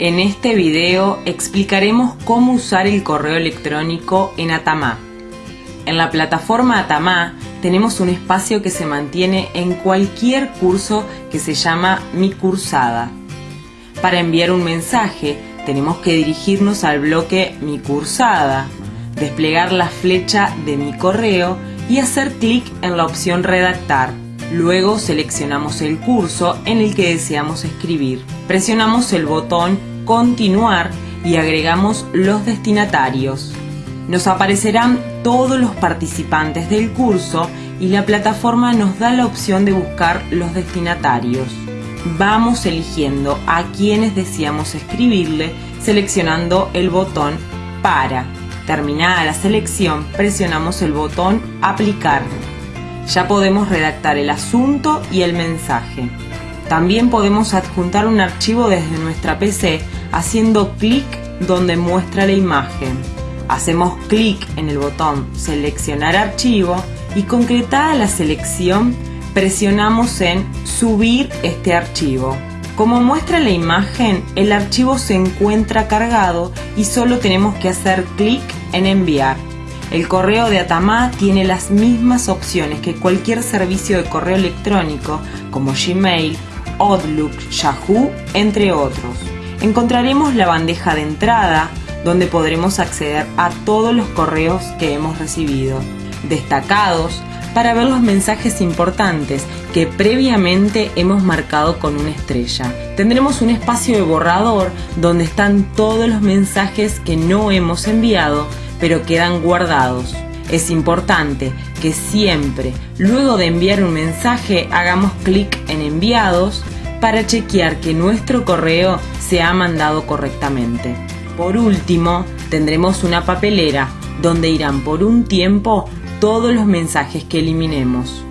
En este video explicaremos cómo usar el correo electrónico en Atamá. En la plataforma Atamá tenemos un espacio que se mantiene en cualquier curso que se llama Mi Cursada. Para enviar un mensaje tenemos que dirigirnos al bloque Mi Cursada, desplegar la flecha de Mi Correo y hacer clic en la opción Redactar. Luego seleccionamos el curso en el que deseamos escribir. Presionamos el botón Continuar y agregamos los destinatarios. Nos aparecerán todos los participantes del curso y la plataforma nos da la opción de buscar los destinatarios. Vamos eligiendo a quienes deseamos escribirle seleccionando el botón Para. Terminada la selección, presionamos el botón Aplicar ya podemos redactar el asunto y el mensaje. También podemos adjuntar un archivo desde nuestra PC haciendo clic donde muestra la imagen. Hacemos clic en el botón Seleccionar archivo y concretada la selección presionamos en Subir este archivo. Como muestra la imagen, el archivo se encuentra cargado y solo tenemos que hacer clic en Enviar. El correo de Atamá tiene las mismas opciones que cualquier servicio de correo electrónico como Gmail, Outlook, Yahoo, entre otros. Encontraremos la bandeja de entrada donde podremos acceder a todos los correos que hemos recibido, destacados para ver los mensajes importantes que previamente hemos marcado con una estrella. Tendremos un espacio de borrador donde están todos los mensajes que no hemos enviado pero quedan guardados. Es importante que siempre, luego de enviar un mensaje, hagamos clic en enviados para chequear que nuestro correo se ha mandado correctamente. Por último, tendremos una papelera donde irán por un tiempo todos los mensajes que eliminemos.